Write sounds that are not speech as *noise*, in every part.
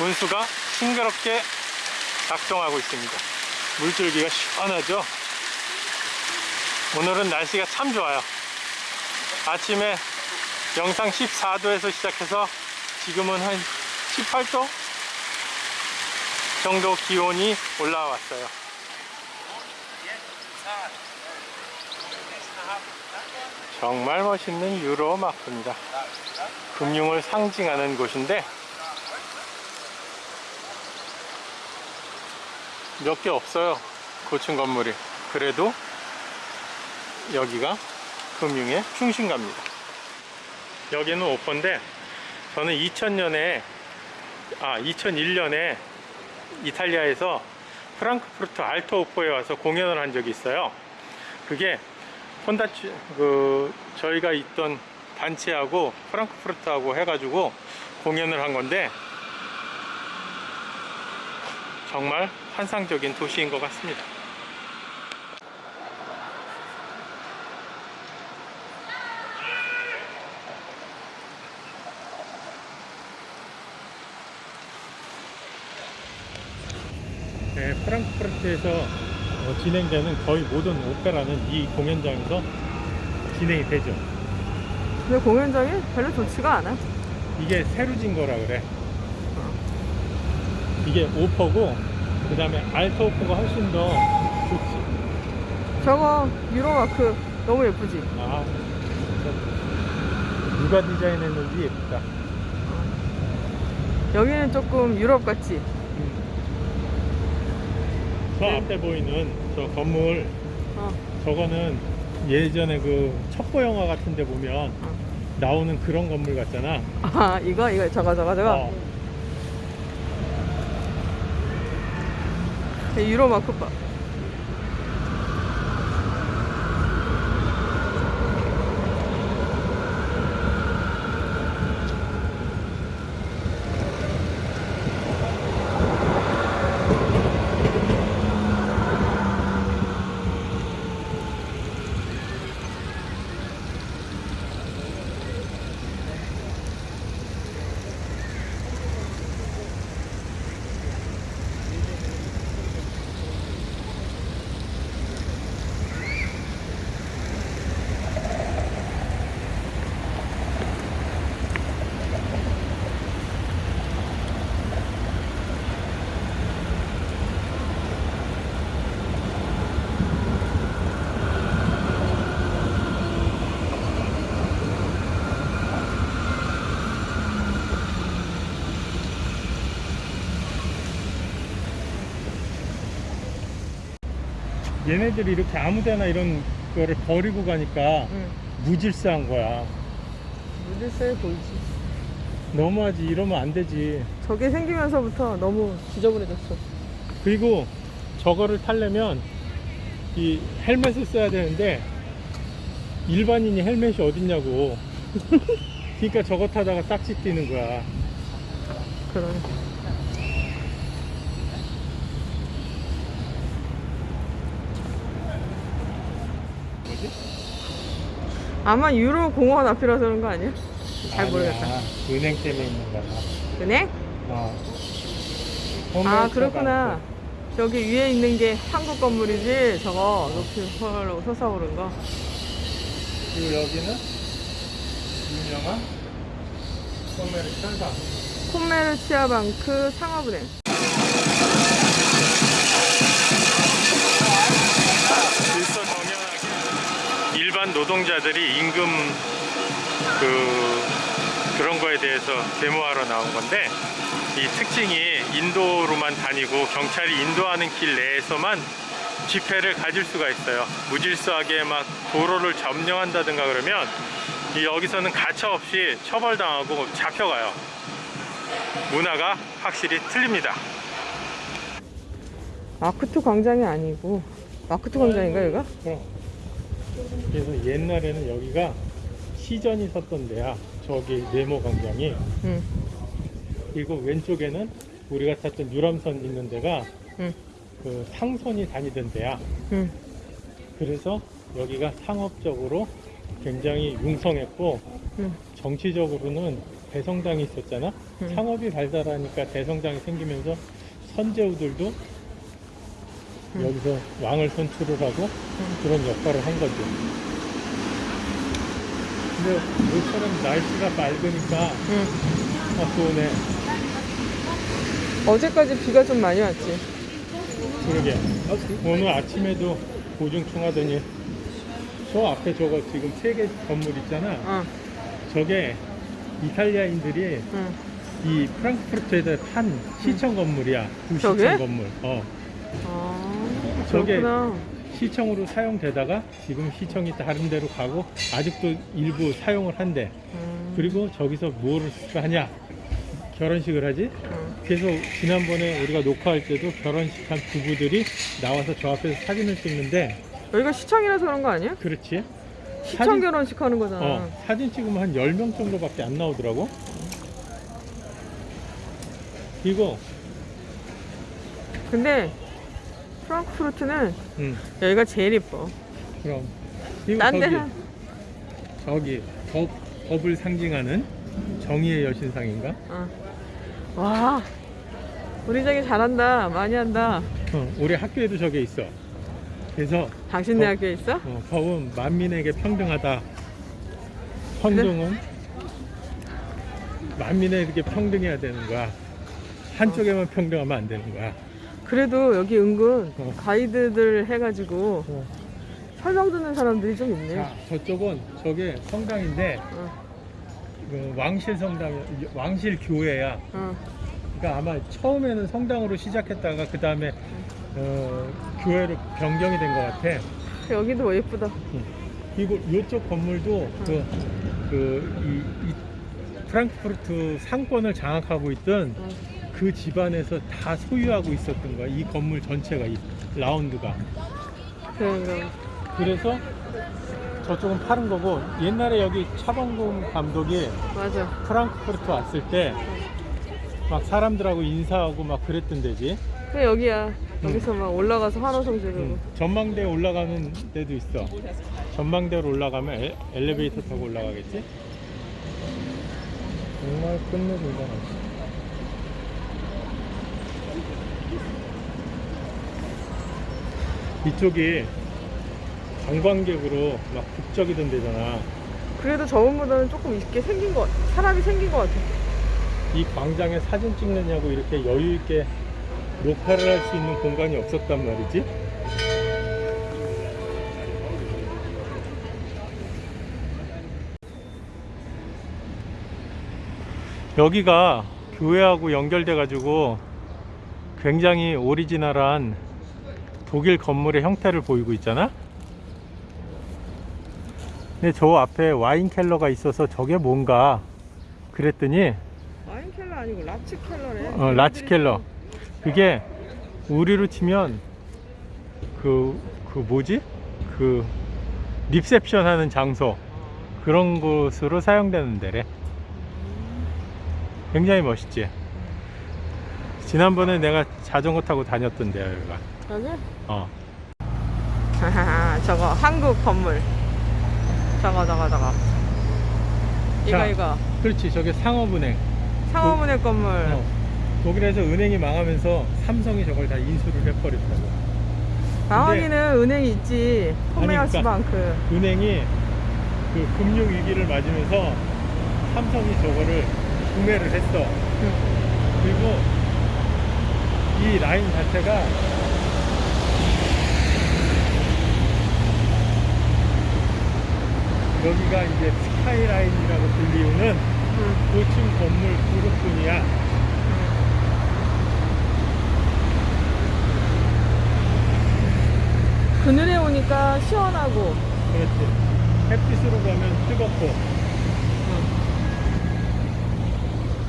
운수가 싱그럽게 작동하고 있습니다. 물줄기가 시원하죠? 오늘은 날씨가 참 좋아요. 아침에 영상 14도에서 시작해서 지금은 한 18도 정도 기온이 올라왔어요. 정말 멋있는 유로 마크입니다. 금융을 상징하는 곳인데 몇 개 없어요. 고층 건물이. 그래도 여기가 금융의 중심가입니다. 여기는 오퍼인데 저는 2000년에 아 2001년에 이탈리아에서 프랑크푸르트 알토 오퍼에 와서 공연을 한 적이 있어요. 그게 폰다 그 저희가 있던 단체하고 프랑크푸르트하고 해가지고 공연을 한 건데 정말 환상적인 도시인 것 같습니다. 네, 프랑크푸르트에서 어, 진행되는 거의 모든 오페라는 이 공연장에서 진행이 되죠. 근데 공연장이 별로 좋지가 않아. 이게 새로 진 거라 그래. 이게 오퍼고, 그 다음에 알토 오퍼가 훨씬 더 좋지. 저거 유로마크 너무 예쁘지? 아, 진짜. 누가 디자인했는지 예쁘다. 여기는 조금 유럽 같지? 저 앞에 보이는 저 건물, 어. 저거는 예전에 그 첩보 영화 같은 데 보면 어. 나오는 그런 건물 같잖아. 아 이거 이거 저거 저거 저거 어, 유로 마크 봐. 얘네들이 이렇게 아무데나 이런 거를 버리고 가니까 응. 무질서한 거야. 무질서해 보이지. 너무하지. 이러면 안 되지. 저게 생기면서부터 너무 지저분해졌어. 그리고 저거를 타려면 이 헬멧을 써야 되는데 일반인이 헬멧이 어딨냐고. *laughs* 그러니까 저거 타다가 딱지 뛰는 거야. 그러네. 아마 유로 공원 앞이라서 그런 거 아니야? 잘 모르겠다. 아니야. 은행 때문에 있는 거야. 은행? 어. 아 그렇구나. 저기 위에 있는 게 한국 건물이지. 저거 높이 헐 솟아오른 거. 그리고 여기는 유명한 소메르 천사. 콤메르 치아방크 상업은행. 일반 노동자들이 임금 그 그런 거에 대해서 데모하러 나온 건데 이 특징이 인도로만 다니고 경찰이 인도하는 길 내에서만 집회를 가질 수가 있어요. 무질서하게 막 도로를 점령한다든가 그러면 이 여기서는 가차없이 처벌당하고 잡혀가요. 문화가 확실히 틀립니다. 마크투 광장이 아니고 마크투 광장인가 여기가? 그럼. 그래서 옛날에는 여기가 시전이 섰던 데야. 저기 네모 광장이. 응. 그리고 왼쪽에는 우리가 탔던 유람선 있는 데가 응. 그 상선이 다니던 데야. 응. 그래서 여기가 상업적으로 굉장히 융성했고 응. 정치적으로는 대성당이 있었잖아. 음. 상업이 발달하니까 대성당이 생기면서 선제우들도 음. 여기서 왕을 선출을 하고 그런 역할을 한 거죠. 근데 모처럼 날씨가 맑으니까 응. 아 좋네. 어제까지 비가 좀 많이 왔지. 그러게. 오늘 아침에도 보중충하더니 저 앞에 저거 지금 세 개 건물 있잖아. 어, 저게 이탈리아인들이 응. 이 프랑크푸르트에서 판 시청 건물이야. 구시청 건물. 어. 아, 저게- 그렇구나. 시청으로 사용되다가 지금 시청이 다른 데로 가고 아직도 일부 사용을 한대. 음, 그리고 저기서 뭐를 하냐? 결혼식을 하지? 응. 그래서 지난번에 우리가 녹화할 때도 결혼식 한 부부들이 나와서 저 앞에서 사진을 찍는데 여기가 시청이라서 그런 거 아니야? 그렇지? 시청 사진- 결혼식 하는 거잖아. 어, 사진 찍으면 한 10명 정도밖에 안 나오더라고. 그리고 근데 프랑크푸르트는 음, 여기가 제일 이뻐. 그럼 딴 저기 데는 저기 법, 법을 상징하는 정의의 여신상인가? 어. 와, 우리 저기 잘한다. 많이 한다. 어, 우리 학교에도 저게 있어. 그래서 당신네 어. 학교에 있어? 어, 법은 만민에게 평등하다. 헌정은 만민에게 평등해야 되는 거야. 한쪽에만 평등하면 안 되는 거야. 그래도 여기 은근 어. 가이드들 해가지고 어. 설명 듣는 사람들이 좀 있네. 자, 저쪽은 저게 성당인데 어, 그 왕실 성당, 왕실 교회야. 어. 그러니까 아마 처음에는 성당으로 시작했다가 그 다음에 어, 교회로 변경이 된 것 같아. 여기도 뭐 예쁘다. 그리고 이쪽 건물도 그, 그, 이, 이 프랑크푸르트 상권을 장악하고 있던 어. 그 집안에서 다 소유하고 있었던 거야. 이 건물 전체가, 이 라운드가. 그래, 그럼. 그래서 저쪽은 파는 거고, 옛날에 여기 차범근 감독이 맞아. 프랑크푸르트 왔을 때 막 사람들하고 인사하고 막 그랬던 데지. 그래, 여기야. 여기서 막 올라가서 환호성 지르고. 응. 전망대 올라가는 데도 있어. 전망대로 올라가면 엘, 엘리베이터 타고 올라가겠지? 정말 끝내준다. 이쪽이 관광객으로 막 북적이던 데잖아. 그래도 저번보다는 조금 있게 생긴 것, 같- 사람이 생긴 것 같아. 이 광장에 사진 찍느냐고 이렇게 여유 있게 녹화를 할 수 있는 공간이 없었단 말이지. 여기가 교회하고 연결돼 가지고 굉장히 오리지널한 독일 건물의 형태를 보이고 있잖아. 근데 저 앞에 와인 Keller가 있어서 저게 뭔가 그랬더니 와인 Keller 아니고 Ratskeller래. 어, Ratskeller. 그게 우리로 치면 그, 그 뭐지? 그 리셉션 하는 장소 그런 곳으로 사용되는 데래. 굉장히 멋있지? 지난번에 내가 자전거 타고 다녔던 데야, 여기가. 여기? 어. *laughs* 저거 한국 건물. 저거 저거 저거. 이거 자. 이거. 그렇지, 저게 상업은행. 상호문의 건물. 어. 독일에서 은행이 망하면서 삼성이 저걸 다 인수를 해버렸다고. 당황이는 은행이 있지. 그러니까. 콤메어스방크. 은행이 그 금융 위기를 맞으면서 삼성이 저거를 구매를 했어. 응. 그리고 이 라인 자체가 여기가 이제 스카이라인이라고 불리우는 응. 고층 건물 그룹뿐이야. 그늘에 오니까 시원하고. 그렇지. 햇빛으로 가면 뜨겁고.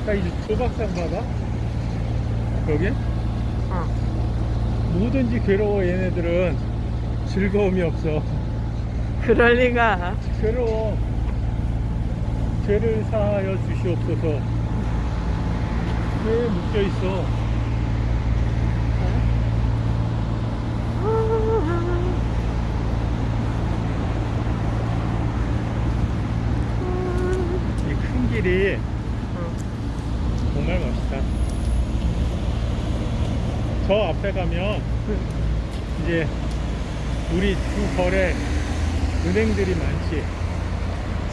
자, 이제 조박상 봐봐. 여기? 어. 뭐든지 괴로워, 얘네들은. 즐거움이 없어. 그럴 리가. 괴로워. 죄를 사하여 주시옵소서. 왜 묶여 있어? 이 큰 길이 앞에 가면 이제 우리 주 거래 은행들이 많지.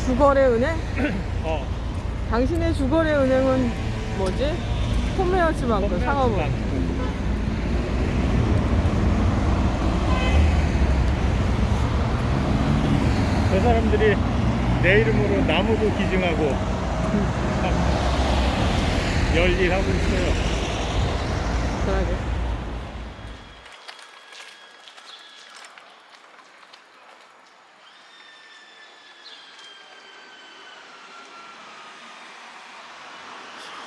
주거래 은행? *clears throat* 어. 당신의 주거래 은행은 뭐지? 홈메어치방크 상업은. 저 사람들이 내 이름으로 나무도 기증하고 참 *laughs* 열일하고 있어요. 그러게.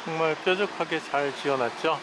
정말 뾰족하게 잘 지어놨죠?